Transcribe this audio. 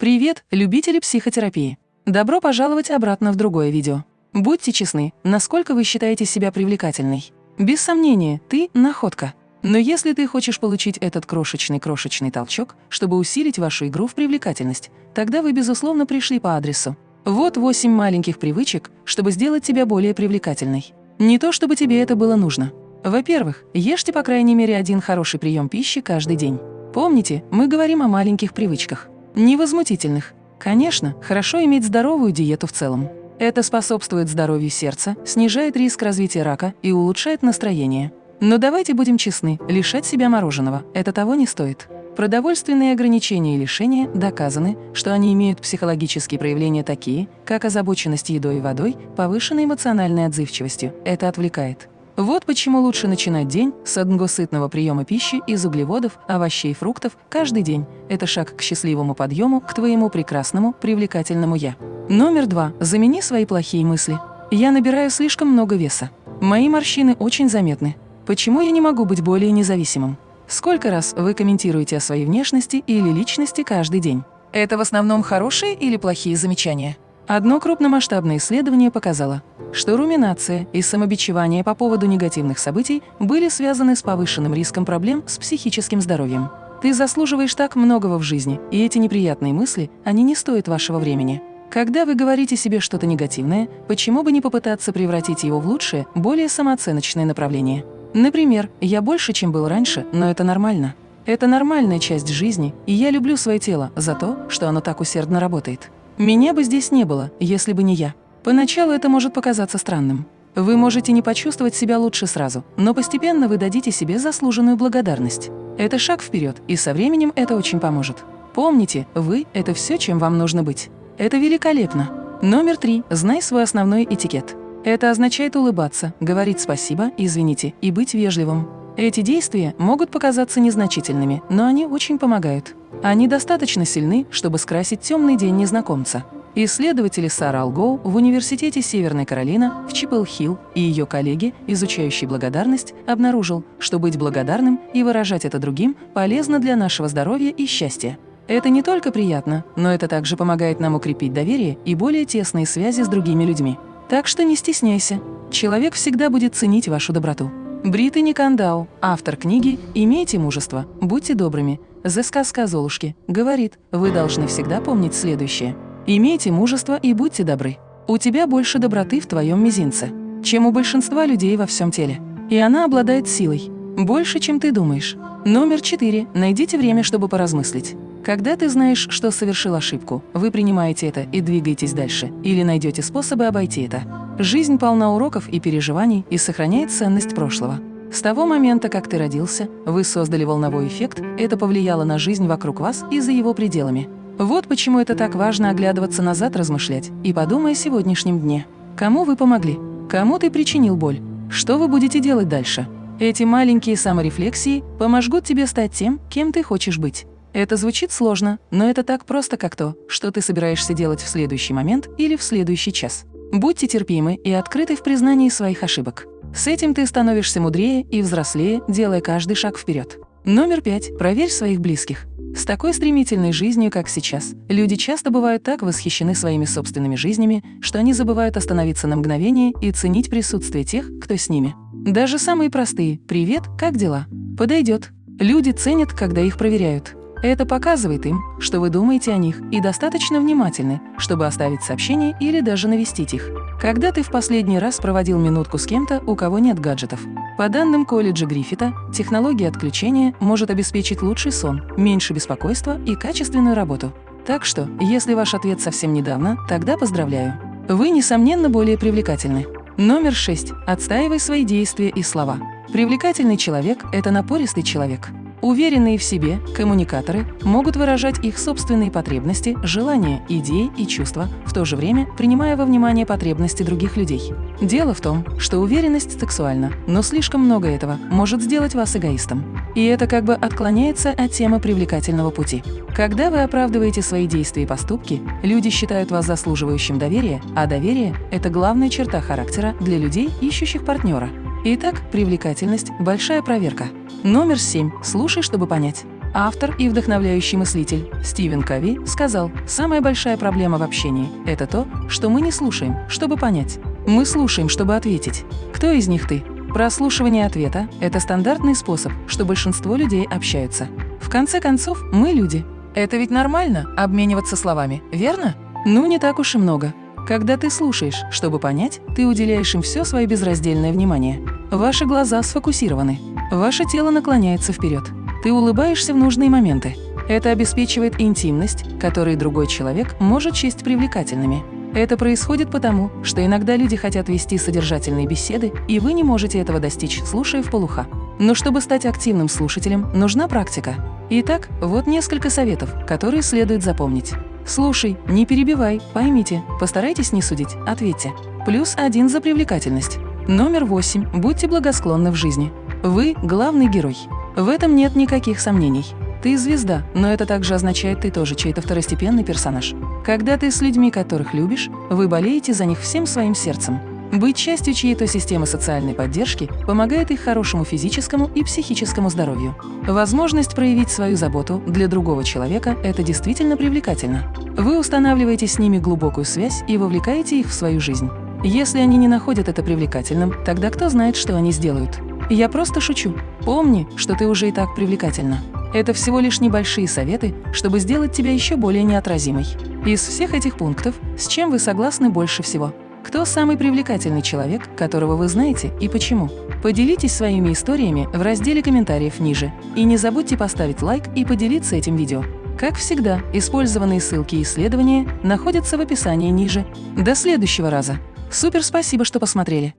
Привет, любители психотерапии! Добро пожаловать обратно в другое видео. Будьте честны, насколько вы считаете себя привлекательной? Без сомнения, ты – находка. Но если ты хочешь получить этот крошечный-крошечный толчок, чтобы усилить вашу игру в привлекательность, тогда вы, безусловно, пришли по адресу. Вот 8 маленьких привычек, чтобы сделать тебя более привлекательной. Не то, чтобы тебе это было нужно. Во-первых, ешьте по крайней мере один хороший прием пищи каждый день. Помните, мы говорим о маленьких привычках. Невозмутительных. Конечно, хорошо иметь здоровую диету в целом. Это способствует здоровью сердца, снижает риск развития рака и улучшает настроение. Но давайте будем честны, лишать себя мороженого – это того не стоит. Продовольственные ограничения и лишения доказаны, что они имеют психологические проявления такие, как озабоченность едой и водой, повышенной эмоциональной отзывчивостью. Это отвлекает. Вот почему лучше начинать день с одного сытного приема пищи из углеводов, овощей и фруктов каждый день. Это шаг к счастливому подъему, к твоему прекрасному, привлекательному «я». Номер два. Замени свои плохие мысли. Я набираю слишком много веса. Мои морщины очень заметны. Почему я не могу быть более независимым? Сколько раз вы комментируете о своей внешности или личности каждый день? Это в основном хорошие или плохие замечания? Одно крупномасштабное исследование показало, что руминация и самобичевание по поводу негативных событий были связаны с повышенным риском проблем с психическим здоровьем. Ты заслуживаешь так многого в жизни, и эти неприятные мысли, они не стоят вашего времени. Когда вы говорите себе что-то негативное, почему бы не попытаться превратить его в лучшее, более самооценочное направление? Например, «я больше, чем был раньше, но это нормально». Это нормальная часть жизни, и я люблю свое тело за то, что оно так усердно работает. Меня бы здесь не было, если бы не я. Поначалу это может показаться странным. Вы можете не почувствовать себя лучше сразу, но постепенно вы дадите себе заслуженную благодарность. Это шаг вперед, и со временем это очень поможет. Помните, вы – это все, чем вам нужно быть. Это великолепно. Номер три. Знай свой основной этикет. Это означает улыбаться, говорить спасибо, извините и быть вежливым. Эти действия могут показаться незначительными, но они очень помогают. Они достаточно сильны, чтобы скрасить темный день незнакомца. Исследователи Сара Алгоу в Университете Северной Каролина в Чипл-Хилл и ее коллеги, изучающие благодарность, обнаружил, что быть благодарным и выражать это другим полезно для нашего здоровья и счастья. Это не только приятно, но это также помогает нам укрепить доверие и более тесные связи с другими людьми. Так что не стесняйся. Человек всегда будет ценить вашу доброту. Британи Кандау, автор книги «Имейте мужество, будьте добрыми», «The сказка Золушки», говорит, вы должны всегда помнить следующее. «Имейте мужество и будьте добры. У тебя больше доброты в твоем мизинце, чем у большинства людей во всем теле. И она обладает силой. Больше, чем ты думаешь. Номер четыре. Найдите время, чтобы поразмыслить. Когда ты знаешь, что совершил ошибку, вы принимаете это и двигаетесь дальше, или найдете способы обойти это. Жизнь полна уроков и переживаний и сохраняет ценность прошлого. С того момента, как ты родился, вы создали волновой эффект, это повлияло на жизнь вокруг вас и за его пределами. Вот почему это так важно оглядываться назад, размышлять и подумай о сегодняшнем дне. Кому вы помогли? Кому ты причинил боль? Что вы будете делать дальше? Эти маленькие саморефлексии помогут тебе стать тем, кем ты хочешь быть. Это звучит сложно, но это так просто, как то, что ты собираешься делать в следующий момент или в следующий час. Будьте терпимы и открыты в признании своих ошибок. С этим ты становишься мудрее и взрослее, делая каждый шаг вперед. Номер пять. Проверь своих близких. С такой стремительной жизнью, как сейчас, люди часто бывают так восхищены своими собственными жизнями, что они забывают остановиться на мгновение и ценить присутствие тех, кто с ними. Даже самые простые «Привет, как дела?» подойдет. Люди ценят, когда их проверяют. Это показывает им, что вы думаете о них и достаточно внимательны, чтобы оставить сообщение или даже навестить их. Когда ты в последний раз проводил минутку с кем-то, у кого нет гаджетов? По данным колледжа Гриффита, технология отключения может обеспечить лучший сон, меньше беспокойства и качественную работу. Так что, если ваш ответ совсем недавно, тогда поздравляю. Вы, несомненно, более привлекательны. Номер 6. Отстаивай свои действия и слова. Привлекательный человек – это напористый человек. Уверенные в себе коммуникаторы могут выражать их собственные потребности, желания, идеи и чувства, в то же время принимая во внимание потребности других людей. Дело в том, что уверенность сексуальна, но слишком много этого может сделать вас эгоистом. И это как бы отклоняется от темы привлекательного пути. Когда вы оправдываете свои действия и поступки, люди считают вас заслуживающим доверия, а доверие – это главная черта характера для людей, ищущих партнера. Итак, привлекательность – большая проверка. Номер семь. Слушай, чтобы понять. Автор и вдохновляющий мыслитель Стивен Кови сказал, «Самая большая проблема в общении – это то, что мы не слушаем, чтобы понять. Мы слушаем, чтобы ответить. Кто из них ты? Прослушивание ответа – это стандартный способ, что большинство людей общаются. В конце концов, мы люди. Это ведь нормально – обмениваться словами, верно? Ну, не так уж и много. Когда ты слушаешь, чтобы понять, ты уделяешь им все свое безраздельное внимание. Ваши глаза сфокусированы. Ваше тело наклоняется вперед. Ты улыбаешься в нужные моменты. Это обеспечивает интимность, которую другой человек может счесть привлекательными. Это происходит потому, что иногда люди хотят вести содержательные беседы, и вы не можете этого достичь, слушая в полуха. Но чтобы стать активным слушателем, нужна практика. Итак, вот несколько советов, которые следует запомнить. Слушай, не перебивай, поймите, постарайтесь не судить, ответьте. Плюс один за привлекательность. Номер восемь. Будьте благосклонны в жизни. Вы – главный герой. В этом нет никаких сомнений. Ты звезда, но это также означает, ты тоже чей-то второстепенный персонаж. Когда ты с людьми, которых любишь, вы болеете за них всем своим сердцем. Быть частью чьей-то системы социальной поддержки помогает их хорошему физическому и психическому здоровью. Возможность проявить свою заботу для другого человека – это действительно привлекательно. Вы устанавливаете с ними глубокую связь и вовлекаете их в свою жизнь. Если они не находят это привлекательным, тогда кто знает, что они сделают. Я просто шучу. Помни, что ты уже и так привлекательна. Это всего лишь небольшие советы, чтобы сделать тебя еще более неотразимой. Из всех этих пунктов, с чем вы согласны больше всего? Кто самый привлекательный человек, которого вы знаете и почему? Поделитесь своими историями в разделе комментариев ниже. И не забудьте поставить лайк и поделиться этим видео. Как всегда, использованные ссылки и исследования находятся в описании ниже. До следующего раза! Супер спасибо, что посмотрели!